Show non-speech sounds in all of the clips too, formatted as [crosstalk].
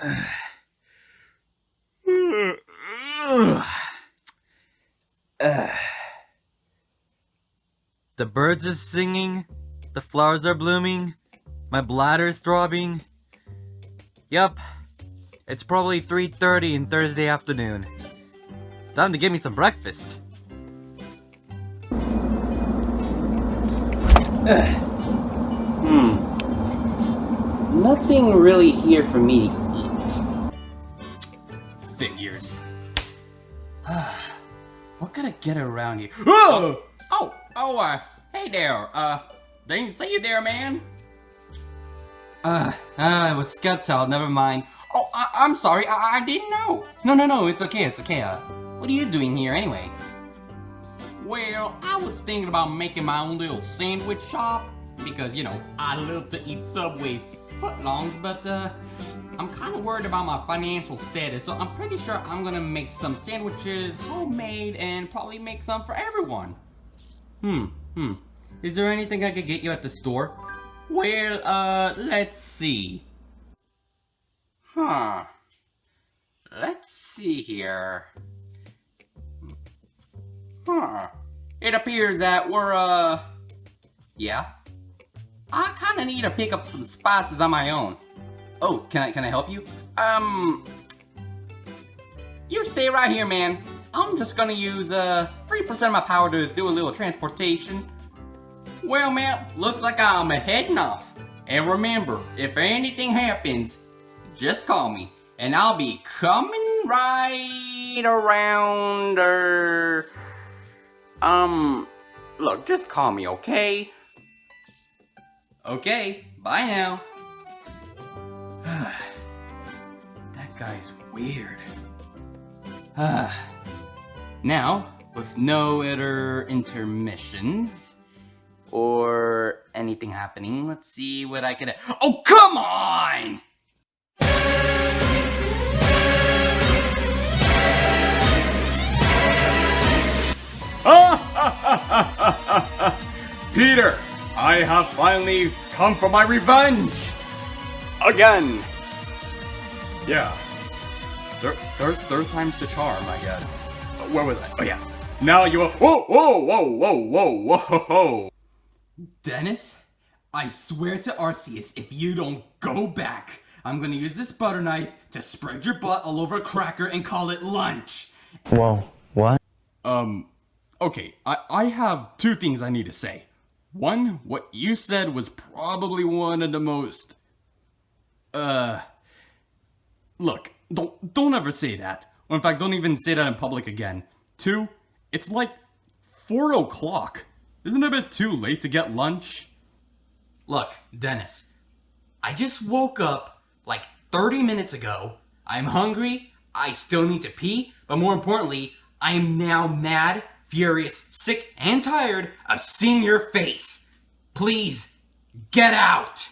[sighs] The birds are singing, the flowers are blooming, my bladder's throbbing. Yup, it's probably 3.30 in Thursday afternoon. Time to get me some breakfast. [sighs] Hmm. Nothing really here for me get around here? Oh! Oh! Oh, uh, hey there, uh, didn't see you there, man. Uh, uh, it was Sceptile, never mind. Oh, I am sorry, I, I didn't know. No, no, no, it's okay, it's okay, uh, what are you doing here anyway? Well, I was thinking about making my own little sandwich shop, because, you know, I love to eat Subway's footlongs, but, uh, I'm kind of worried about my financial status, so I'm pretty sure I'm gonna make some sandwiches, homemade, and probably make some for everyone. Hmm, hmm. Is there anything I could get you at the store? Well, uh, let's see. Huh. Let's see here. Huh. It appears that we're, uh... Yeah? I kinda need to pick up some spices on my own. Oh, can I, can I help you? Um... You stay right here, man. I'm just gonna use, uh, 3% of my power to do a little transportation. Well, man, looks like I'm heading off. And remember, if anything happens, just call me. And I'll be coming right around, er... Um, look, just call me, okay? Okay, bye now. [sighs] that guy's weird. [sighs] now, with no other intermissions, or anything happening, let's see what I can- Oh, come on! [laughs] Peter, I have finally come for my revenge! Again! Yeah. Third, third, third time's the charm, I guess. Where was I? Oh yeah. Now you are- Whoa, whoa, whoa, whoa, whoa, whoa, whoa! Dennis, I swear to Arceus, if you don't go back, I'm gonna use this butter knife to spread your butt all over a cracker and call it lunch! Whoa, what? Um, okay, I, I have two things I need to say. One, what you said was probably one of the most... Uh... Look, don't, don't ever say that. Or in fact, don't even say that in public again. Two, it's like 4 o'clock. Isn't it a bit too late to get lunch? Look, Dennis, I just woke up like 30 minutes ago. I'm hungry, I still need to pee, but more importantly, I am now mad, furious, sick, and tired of seeing your face. Please, get out!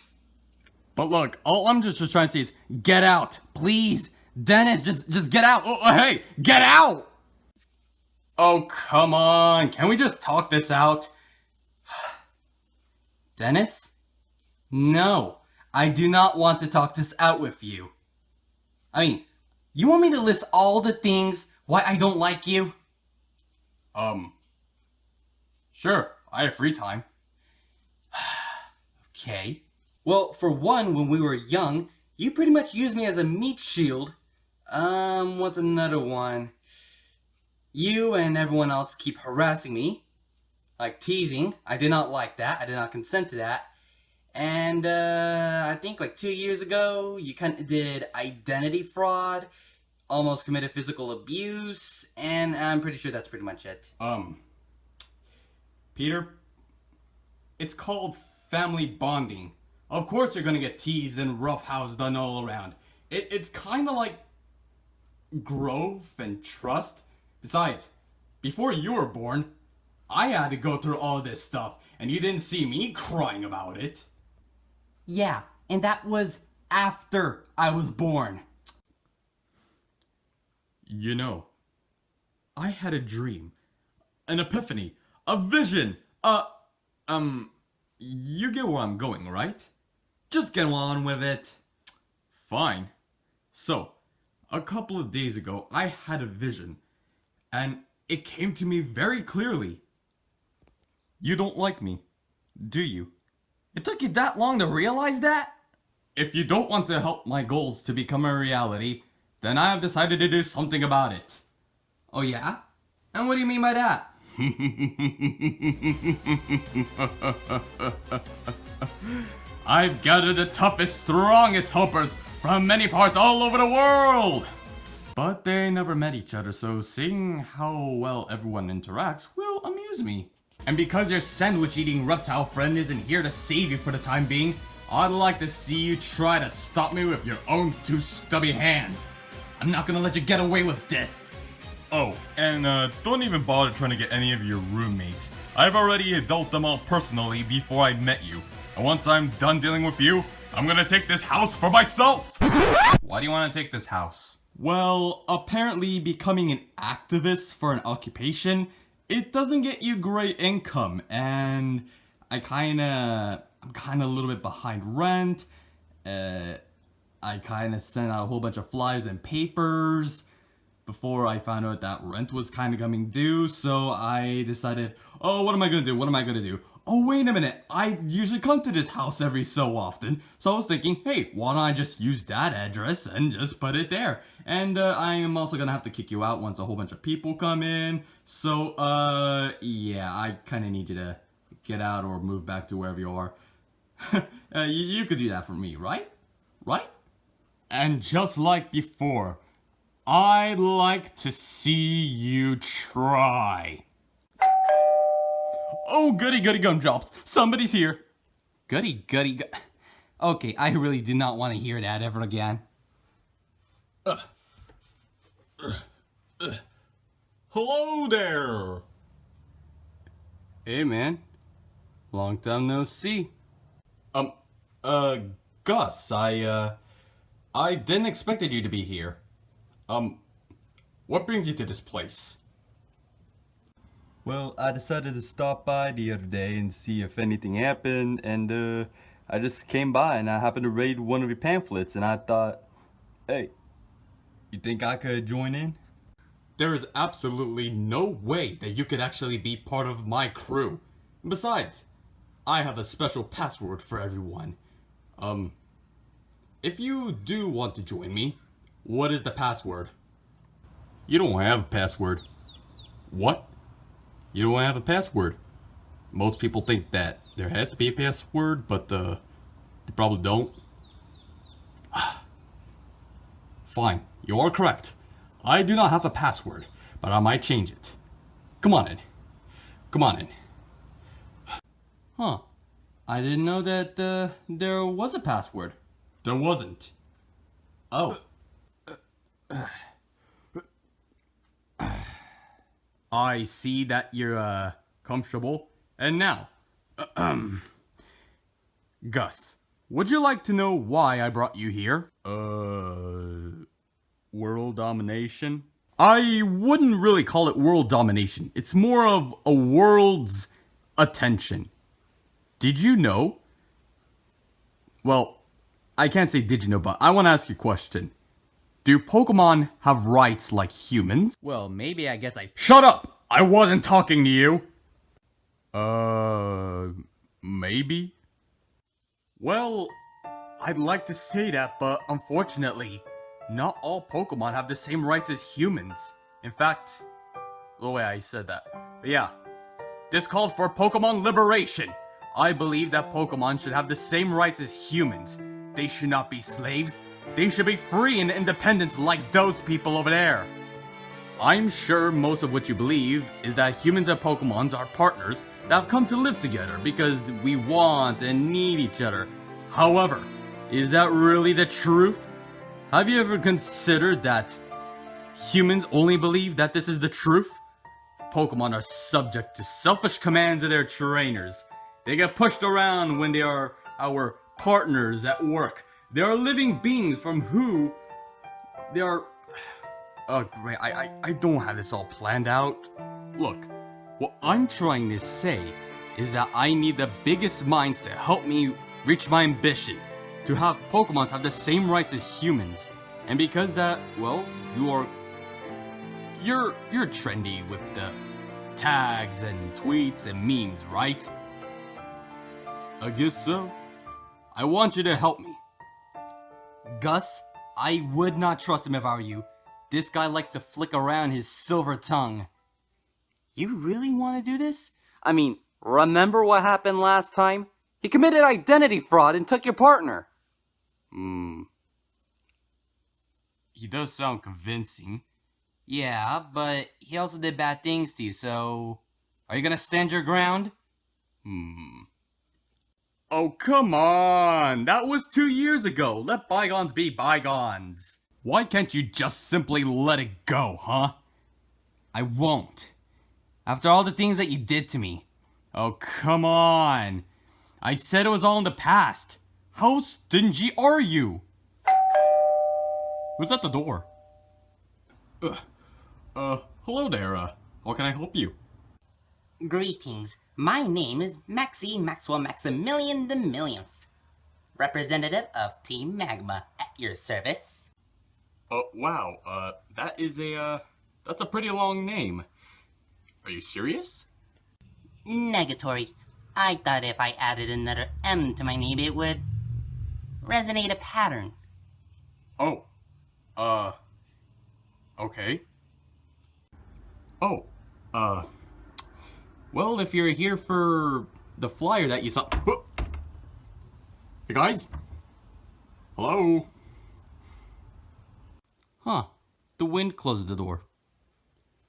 But look, all I'm just, just trying to say is, get out, please. Dennis, just, just get out. Oh, hey, get out! Oh, come on. Can we just talk this out? [sighs] Dennis? No, I do not want to talk this out with you. I mean, you want me to list all the things why I don't like you? Um, sure, I have free time. [sighs] okay. Well, for one, when we were young, you pretty much used me as a meat shield. Um, what's another one? You and everyone else keep harassing me. Like teasing. I did not like that. I did not consent to that. And, uh, I think like two years ago, you kind of did identity fraud, almost committed physical abuse, and I'm pretty sure that's pretty much it. Um, Peter, it's called family bonding. Of course you're gonna get teased and roughhoused done all around. It, it's kinda like growth and trust. Besides, before you were born, I had to go through all this stuff, and you didn't see me crying about it. Yeah, and that was after I was born. You know, I had a dream, an epiphany, a vision, a... Um, you get where I'm going, right? Just get on with it. Fine. So, a couple of days ago, I had a vision, and it came to me very clearly. You don't like me, do you? It took you that long to realize that? If you don't want to help my goals to become a reality, then I have decided to do something about it. Oh yeah? And what do you mean by that? [laughs] I've gathered the toughest, strongest helpers from many parts all over the world! But they never met each other, so seeing how well everyone interacts will amuse me. And because your sandwich-eating reptile friend isn't here to save you for the time being, I'd like to see you try to stop me with your own two stubby hands. I'm not gonna let you get away with this. Oh, and uh, don't even bother trying to get any of your roommates. I've already dealt them all personally before I met you. And once I'm done dealing with you, I'm gonna take this house for myself! Why do you want to take this house? Well, apparently becoming an activist for an occupation, it doesn't get you great income, and I kinda, I'm kinda a little bit behind rent, uh, I kinda sent out a whole bunch of flyers and papers before I found out that rent was kinda coming due, so I decided, oh, what am I gonna do, what am I gonna do? Oh, wait a minute, I usually come to this house every so often, so I was thinking, hey, why don't I just use that address and just put it there? And uh, I am also gonna have to kick you out once a whole bunch of people come in, so, uh, yeah, I kinda need you to get out or move back to wherever you are. [laughs] uh, you, you could do that for me, right? Right? And just like before, I'd like to see you try. Oh, goody goody gumdrops. Somebody's here. Goody goody go- Okay, I really do not want to hear that ever again. Hello there. Hey man, long time no see. Um, uh, Gus, I, uh, I didn't expected you to be here. Um, what brings you to this place? Well, I decided to stop by the other day and see if anything happened, and uh, I just came by and I happened to read one of your pamphlets, and I thought, hey, you think I could join in? There is absolutely no way that you could actually be part of my crew. Besides, I have a special password for everyone. Um, if you do want to join me, what is the password? You don't have a password. What? You don't have a password. Most people think that there has to be a password, but uh, they probably don't. [sighs] Fine, you are correct. I do not have a password, but I might change it. Come on in. Come on in. Huh. I didn't know that uh, there was a password. There wasn't. Oh. I see that you're, uh, comfortable. And now, um, [clears throat] Gus, would you like to know why I brought you here? Uh. World domination? I wouldn't really call it world domination. It's more of a world's attention. Did you know? Well, I can't say did you know, but I want to ask you a question. Do Pokemon have rights like humans? Well, maybe I guess I. Shut up! I wasn't talking to you! Uh. Maybe? Well, I'd like to say that, but unfortunately, not all Pokemon have the same rights as humans. In fact, the way I said that. But yeah, this called for Pokemon liberation. I believe that Pokemon should have the same rights as humans. They should not be slaves. They should be free and independent like those people over there. I'm sure most of what you believe is that humans and Pokemons are partners that have come to live together because we want and need each other. However, is that really the truth? Have you ever considered that humans only believe that this is the truth? Pokemon are subject to selfish commands of their trainers. They get pushed around when they are our partners at work. They are living beings from who they are... [sighs] Oh, great. I, I, I don't have this all planned out. Look, what I'm trying to say is that I need the biggest minds to help me reach my ambition. To have Pokemons have the same rights as humans. And because that, well, you are you're you're trendy with the tags and tweets and memes, right? I guess so. I want you to help me. Gus, I would not trust him if I were you. This guy likes to flick around his silver tongue. You really want to do this? I mean, remember what happened last time? He committed identity fraud and took your partner. Hmm. He does sound convincing. Yeah, but he also did bad things to you, so... Are you gonna stand your ground? Hmm. Oh, come on! That was two years ago! Let bygones be bygones! Why can't you just simply let it go, huh? I won't. After all the things that you did to me. Oh, come on! I said it was all in the past. How stingy are you? Who's at the door? Uh, uh, hello there, uh, how can I help you? Greetings. My name is Maxie Maxwell Maximilian the Millionth, representative of Team Magma at your service. Uh, wow, uh, that is a, uh, that's a pretty long name. Are you serious? Negatory. I thought if I added another M to my name, it would resonate a pattern. Oh, uh, okay. Oh, uh, Well, if you're here for the flyer that you saw... Hey guys? Hello? Huh. The wind closed the door.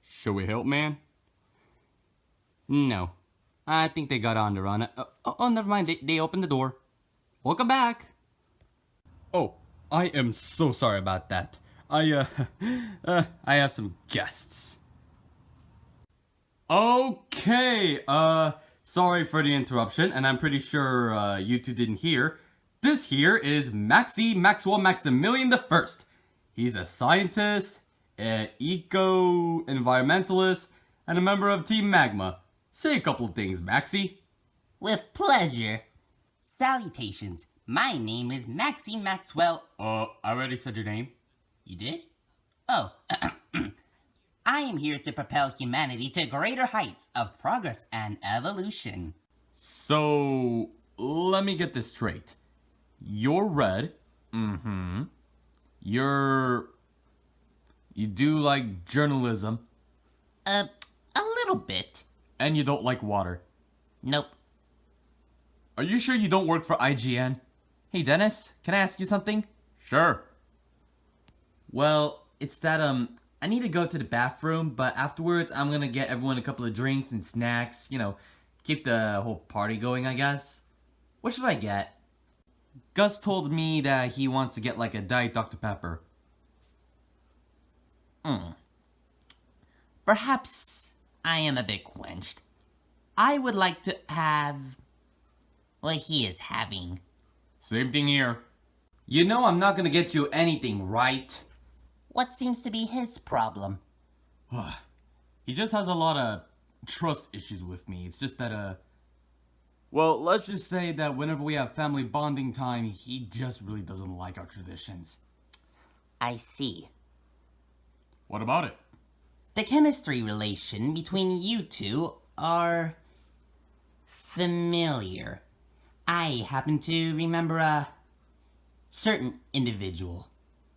Shall we help, man? No. I think they got on the run. Uh, oh, oh, never mind. They, they opened the door. Welcome back. Oh, I am so sorry about that. I, uh, [laughs] uh, I have some guests. Okay, uh, sorry for the interruption, and I'm pretty sure, uh, you two didn't hear. This here is Maxie Maxwell Maximilian the First. He's a scientist, an eco-environmentalist, and a member of Team Magma. Say a couple things, Maxie. With pleasure. Salutations. My name is Maxie Maxwell. Uh, I already said your name. You did? Oh. [clears throat] [coughs] I am here to propel humanity to greater heights of progress and evolution. So, let me get this straight. You're red. Mm-hmm. You're... You do like journalism, Uh, a little bit. and you don't like water. Nope. Are you sure you don't work for IGN? Hey, Dennis, can I ask you something? Sure. Well, it's that, um, I need to go to the bathroom, but afterwards I'm gonna get everyone a couple of drinks and snacks, you know, keep the whole party going, I guess. What should I get? Gus told me that he wants to get like a Diet Dr. Pepper. Hmm. Perhaps I am a bit quenched. I would like to have what he is having. Same thing here. You know I'm not gonna get you anything, right? What seems to be his problem? He just has a lot of trust issues with me. It's just that, uh... Well, let's just say that whenever we have family bonding time, he just really doesn't like our traditions. I see. What about it? The chemistry relation between you two are familiar. I happen to remember a certain individual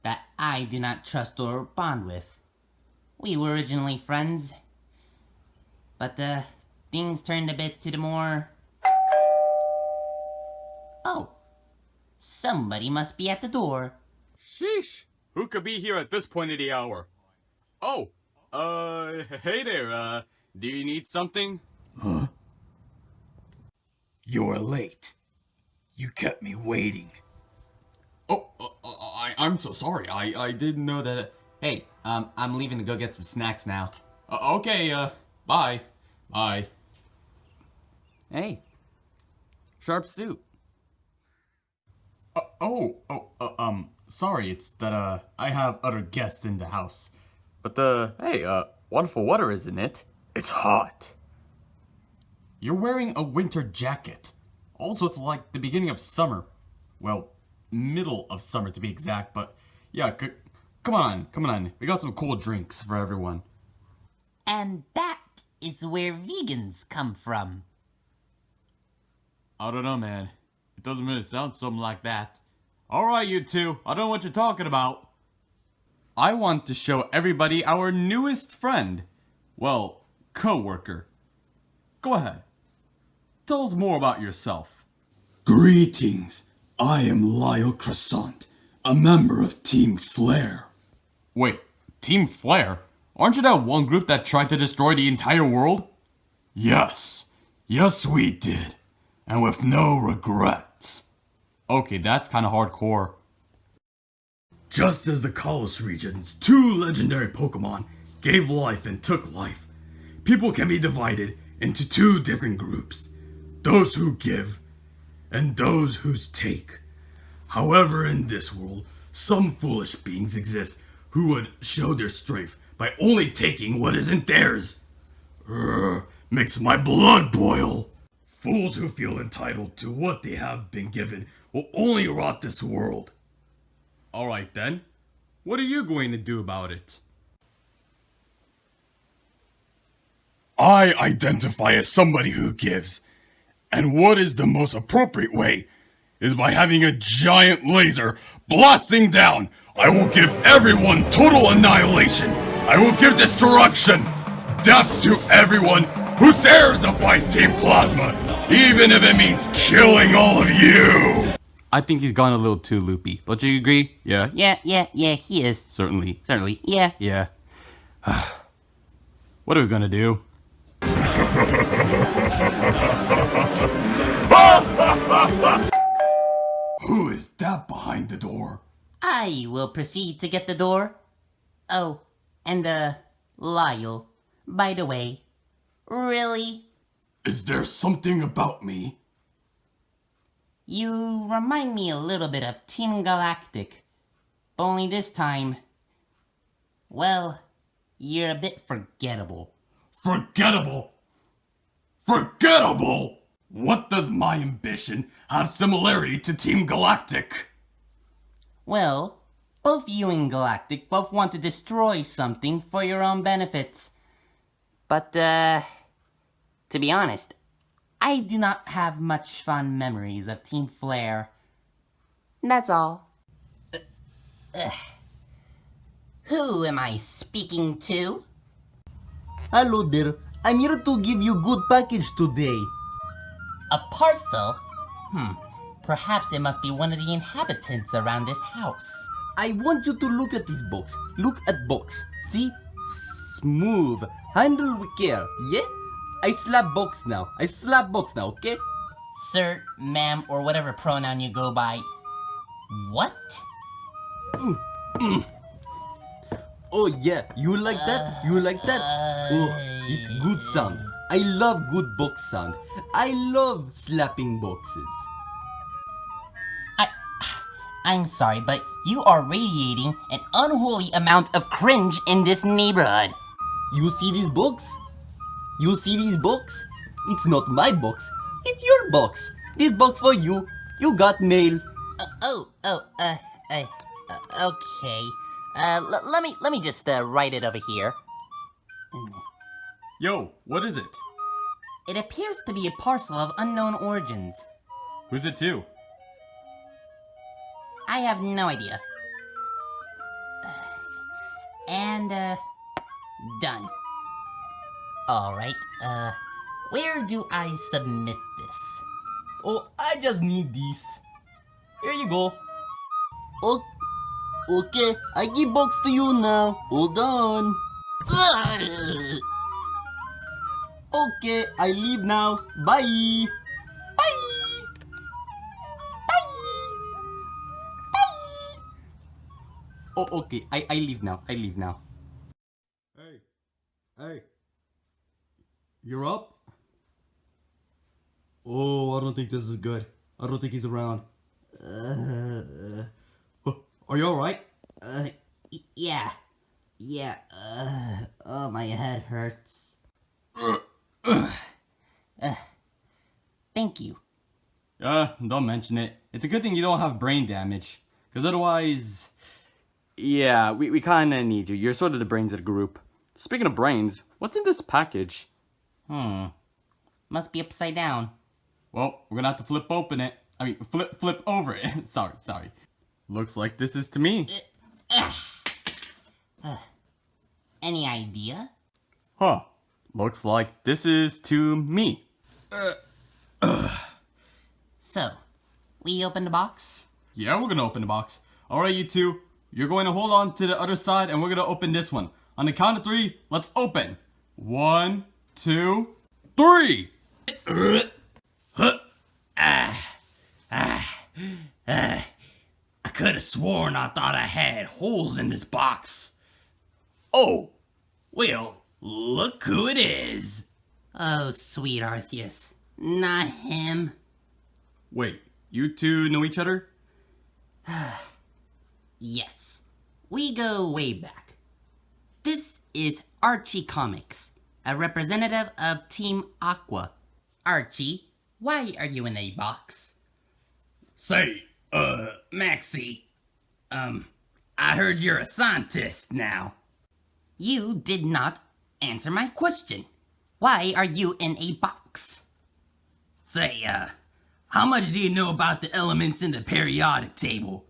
that I do not trust or bond with. We were originally friends, but uh, things turned a bit to the more. Oh, somebody must be at the door. Sheesh. Who could be here at this point of the hour? Oh, uh, hey there, uh, do you need something? Huh? You're late. You kept me waiting. Oh, uh, uh, I, I'm so sorry. I, I didn't know that... Hey, um, I'm leaving to go get some snacks now. Uh, okay, uh, bye. Bye. Hey. Sharp suit. Uh, oh, oh, uh, um, sorry, it's that, uh, I have other guests in the house. But, uh, hey, uh, wonderful weather, isn't it? It's hot. You're wearing a winter jacket. Also, it's like the beginning of summer. Well, middle of summer to be exact, but yeah, c- Come on, come on. We got some cool drinks for everyone. And that is where vegans come from. I don't know, man. It doesn't really sound something like that. Alright, you two. I don't know what you're talking about. I want to show everybody our newest friend. Well, co-worker. Go ahead. Tell us more about yourself. Greetings. I am Lyle Croissant, a member of Team Flare. Wait, Team Flare? Aren't you that one group that tried to destroy the entire world? Yes. Yes, we did. And with no regrets. Okay, that's kinda hardcore. Just as the Kalos region's two legendary Pokemon gave life and took life, people can be divided into two different groups. Those who give, and those who take. However, in this world, some foolish beings exist who would show their strength by only taking what isn't theirs. Urgh, makes my blood boil. Fools who feel entitled to what they have been given will only rot this world. Alright then. What are you going to do about it? I identify as somebody who gives. And what is the most appropriate way is by having a giant laser blasting down. I will give everyone total annihilation. I will give destruction. Death to everyone who dares defies Team Plasma, even if it means killing all of you. I think he's gone a little too loopy. Don't you agree? Yeah? Yeah, yeah, yeah, he is. Certainly. Certainly. Yeah. Yeah. [sighs] what are we gonna do? [laughs] Who is that behind the door? I will proceed to get the door. Oh, and uh, Lyle, by the way, really? Is there something about me? You remind me a little bit of Team Galactic. But only this time, well, you're a bit forgettable. Forgettable? Forgettable? What does my ambition have similarity to Team Galactic? Well, both you and Galactic both want to destroy something for your own benefits. But, uh, to be honest, I do not have much fond memories of Team Flare. That's all. Uh, ugh. Who am I speaking to? Hello there. I'm here to give you good package today. A parcel? Hmm. Perhaps it must be one of the inhabitants around this house. I want you to look at this box. Look at box. See? Smooth. Handle with care. Yeah? I slap box now. I slap box now, okay? Sir, ma'am, or whatever pronoun you go by. What? Oh yeah, you like that? You like that? Oh, it's good sound. I love good box sound. I love slapping boxes. I, I'm sorry, but you are radiating an unholy amount of cringe in this neighborhood. You see this box? You see this box? It's not my box. It's your box. This box for you. You got mail. Uh, oh, oh, uh, uh, uh okay. Uh, let me, let me just, uh, write it over here. Yo, what is it? It appears to be a parcel of unknown origins. Who's it to? I have no idea. And, uh, done. Alright, uh, where do I submit this? Oh, I just need this. Here you go. Oh, okay, I give box to you now. Hold on. Okay, I leave now. Bye. Bye. Bye. Oh, okay. I, I leave now. I leave now. Hey, hey, you're up? Oh, I don't think this is good. I don't think he's around. Uh, Are you alright? uh, y- yeah. Yeah, uh, oh, my head hurts. [clears throat] Thank you. Uh, don't mention it. It's a good thing you don't have brain damage. Because otherwise... Yeah, we, we kinda need you. You're sort of the brains of the group. Speaking of brains, what's in this package? Hmm. Must be upside down. Well, we're gonna have to flip open it. I mean, flip flip over it. [laughs] sorry, sorry. Looks like this is to me. Uh, Any idea? Huh. Looks like this is to me. Uh, so, we open the box? Yeah, we're gonna open the box. Alright, you two. You're going to hold on to the other side and we're gonna open this one. On the count of three, let's open. One, two, three! I could have sworn I thought I had holes in this box. Oh, well, look who it is. Oh, sweet Arceus. Not him. Wait, you two know each other? [sighs] Yes. We go way back. This is Archie Comics, a representative of Team Aqua. Archie, why are you in a box? Say, uh, Maxie, um, I heard you're a scientist now. You did not answer my question. Why are you in a box? Say, uh, how much do you know about the elements in the periodic table?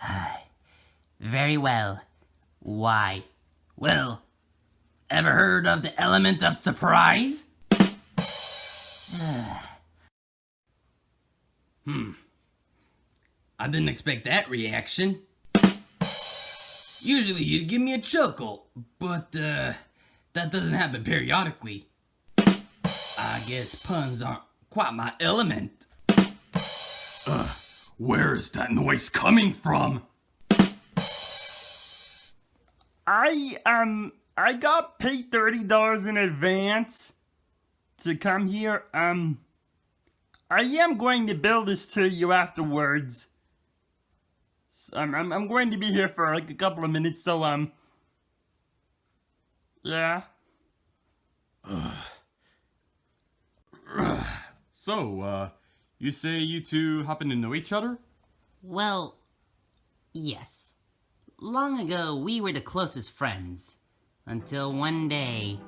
[sighs] Very well. Why? Well, ever heard of the element of surprise? [sighs] hmm. I didn't expect that reaction. Usually you'd give me a chuckle, but, uh, that doesn't happen periodically. I guess puns aren't quite my element. Ugh, where is that noise coming from? I, um, I got paid $30 in advance to come here. Um, I am going to bill this to you afterwards. So I'm, I'm, I'm going to be here for like a couple of minutes, so, um, yeah. [sighs] So, uh, you say you two happen to know each other? Well, yes. Long ago, we were the closest friends. Until one day,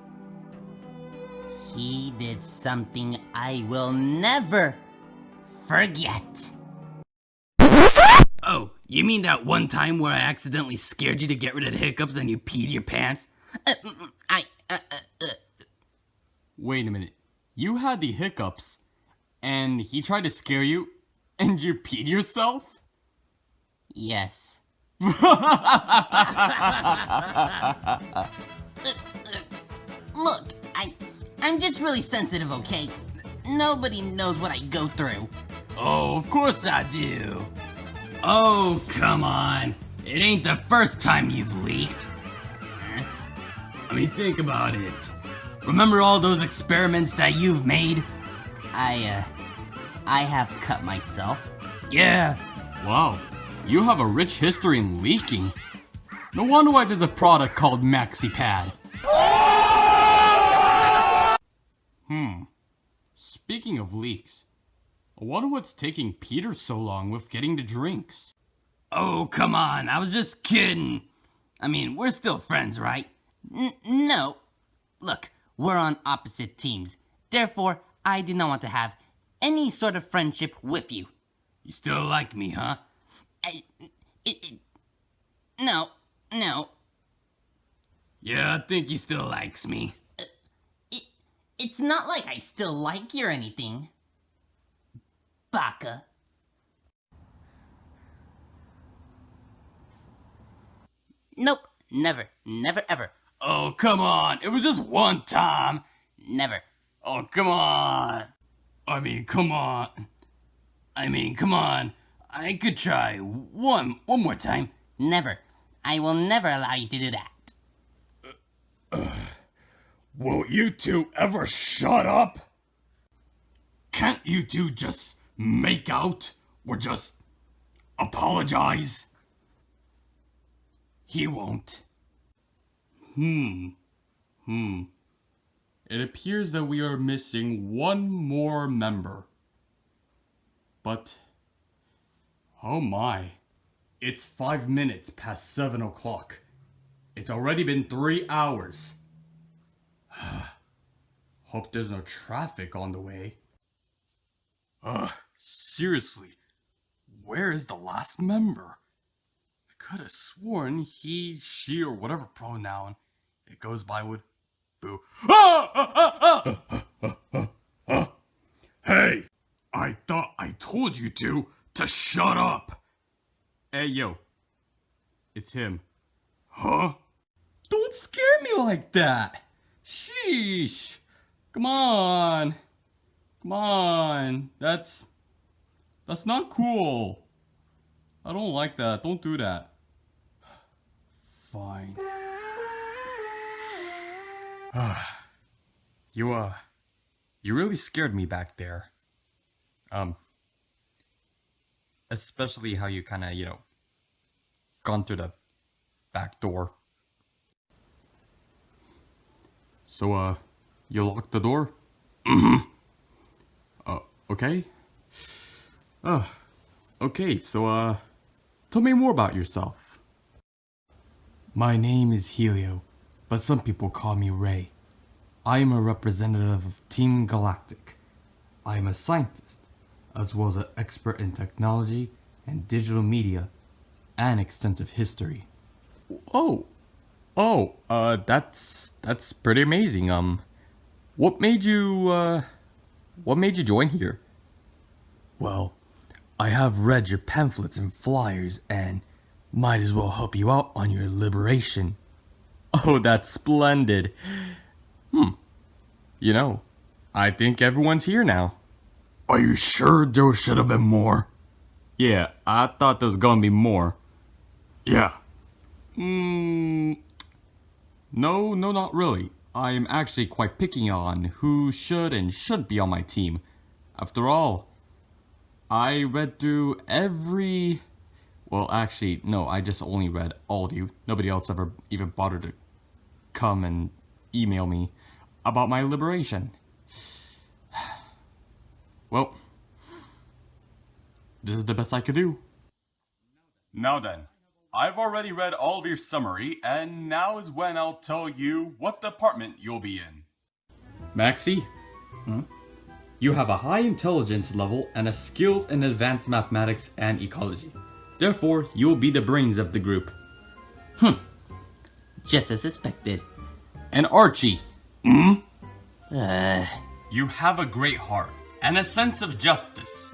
he did something I will never forget. You mean that one time where I accidentally scared you to get rid of the hiccups and you peed your pants? Uh, I, uh, uh, uh, Wait a minute. You had the hiccups, and he tried to scare you, and you peed yourself? yes. [laughs] Look, I, I'm just really sensitive, okay? Nobody knows what I go through. Oh, of course I do. Oh, come on. It ain't the first time you've leaked. Huh? I mean, think about it. Remember all those experiments that you've made? I, uh, I have cut myself. Yeah. Wow, you have a rich history in leaking. No wonder why there's a product called MaxiPad. Hmm. Speaking of leaks, I wonder what's taking Peter so long with getting the drinks. Oh, come on. I was just kidding. I mean, we're still friends, right? N- no. Look, we're on opposite teams. Therefore, I do not want to have any sort of friendship with you. You still like me, huh? I, it, it, no, no. Yeah, I think he still likes me. Uh, it, it's not like I still like you or anything. Baka. Nope, never, never, ever, Oh, come on. It was just one time. never. Oh, come on. I mean, come on. I mean, come on. I could try one one more time. Never. I will never allow you to do that. Will you two ever shut up? Can't you two just make out or just apologize? He won't. Hmm. Hmm. It appears that we are missing one more member. But, oh my, It's five minutes past seven o'clock. It's already been three hours. [sighs] Hope there's no traffic on the way. Ugh, seriously, where is the last member? I could have sworn he, she, or whatever pronoun it goes by would. Boo. Ah! Ah! Ah! Hey! I thought I told you to, to shut up! Hey, yo. It's him. Huh? Don't scare me like that! Sheesh! Come on! Come on! That's... That's not cool! I don't like that. Don't do that. [sighs] Fine. you, uh... You really scared me back there. Um... Especially how you kinda, you know... Gone through the back door. So, uh, you locked the door? [clears throat] Uh, okay. Uh, okay, so, uh, tell me more about yourself. My name is Helio, but some people call me Ray. I am a representative of Team Galactic. I am a scientist, as well as an expert in technology and digital media, and extensive history. Oh, oh, uh, that's, that's pretty amazing, um, what made you, uh, what made you join here? Well, I have read your pamphlets and flyers and might as well help you out on your liberation. [laughs] Oh, that's splendid. Hmm. You know, I think everyone's here now. Are you sure there should have been more? Yeah, I thought there was gonna be more. Yeah. Hmm. No, no, not really. I'm actually quite picky on who should and shouldn't be on my team. After all, I read through every... Well, actually, no, I just only read all of you. Nobody else ever even bothered to come and email me about my liberation. [sighs] Well, this is the best I could do. Now then, I've already read all of your summary, and now is when I'll tell you what department you'll be in. Maxie? Hmm? You have a high intelligence level and a skills in advanced mathematics and ecology. Therefore, you'll be the brains of the group. Hmm. Just as suspected. And Archie? Hmm? Uh... You have a great heart and a sense of justice,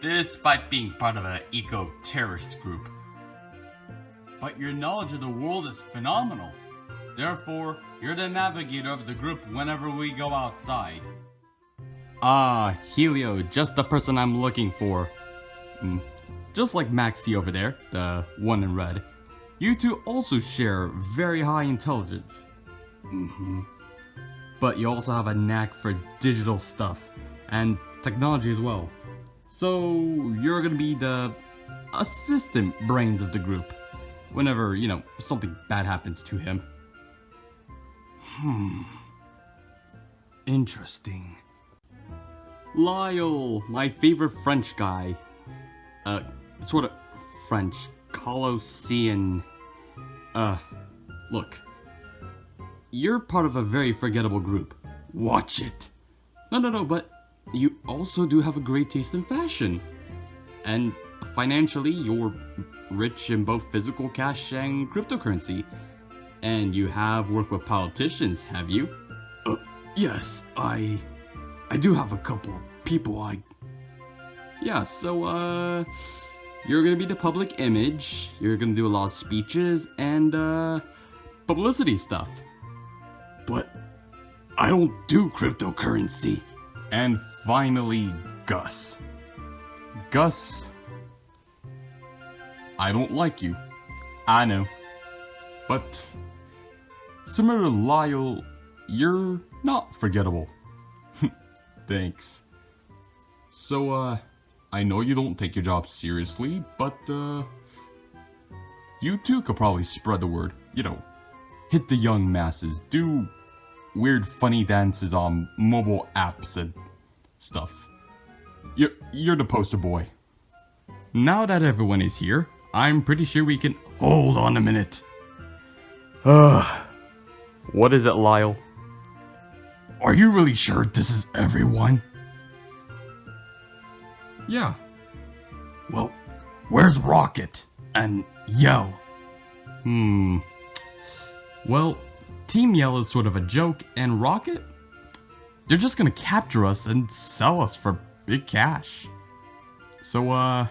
despite being part of an eco-terrorist group. But your knowledge of the world is phenomenal. Therefore, you're the navigator of the group whenever we go outside. Ah, Helio, just the person I'm looking for. Mm. Just like Maxie over there, the one in red, you two also share very high intelligence. Mm-hmm. But you also have a knack for digital stuff, and technology as well. So, you're gonna be the assistant brains of the group whenever, you know, something bad happens to him. Hmm. Interesting. Lyle, my favorite French guy. Uh, sort of French. Kalosian. Uh, look. You're part of a very forgettable group. Watch it. No, no, no, but you also do have a great taste in fashion. And financially, you're rich in both physical cash and cryptocurrency. And you have worked with politicians, have you? Uh, yes, I... I do have a couple people I... Yeah, so, uh... You're gonna be the public image, you're gonna do a lot of speeches, and, uh... Publicity stuff. But... I don't do cryptocurrency. And finally, Gus. Gus... I don't like you. I know. But... Similar to Lyle, you're not forgettable. Thanks. So, uh, I know you don't take your job seriously, but, uh, you too could probably spread the word. You know, hit the young masses, do weird funny dances on mobile apps and stuff. You're, you're the poster boy. Now that everyone is here, I'm pretty sure we can. Hold on a minute. Ugh. What is it, Lyle? Are you really sure this is everyone? Yeah. Well, where's Rocket? And Yell? Hmm. Well, Team Yell is sort of a joke, and Rocket? They're just gonna capture us and sell us for big cash. So, uh,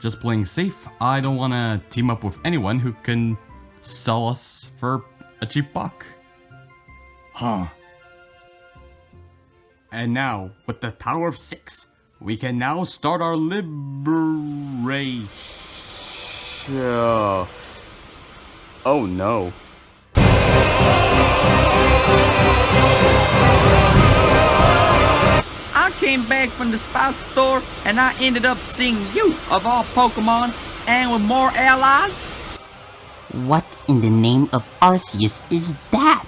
just playing safe, I don't wanna team up with anyone who can sell us for a cheap buck. Huh. And now, with the power of six, we can now start our liberation. Oh no. I came back from the spice store and I ended up seeing you of all Pokemon and with more allies. What in the name of Arceus is that?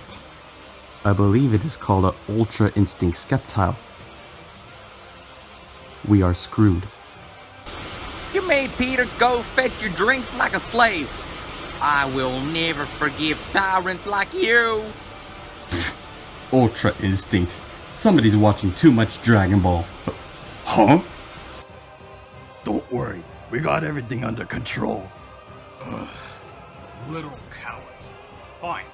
I believe it is called a Ultra Instinct Sceptile. We are screwed. You made Peter go fetch your drinks like a slave. I will never forgive tyrants like you. Ultra Instinct. Somebody's watching too much Dragon Ball. Huh? Don't worry, we got everything under control. Little cowards. Fine.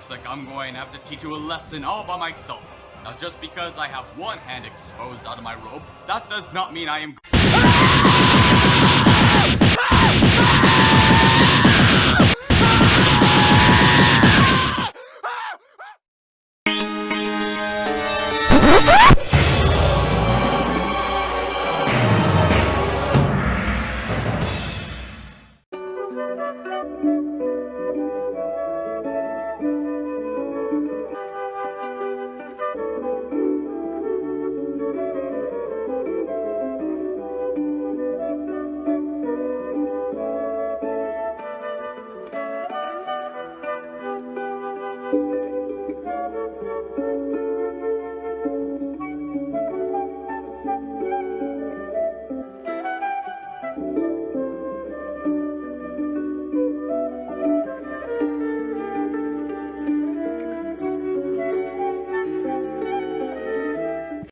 Looks like I'm going to have to teach you a lesson all by myself. Now just because I have one hand exposed out of my robe, that does not mean I am-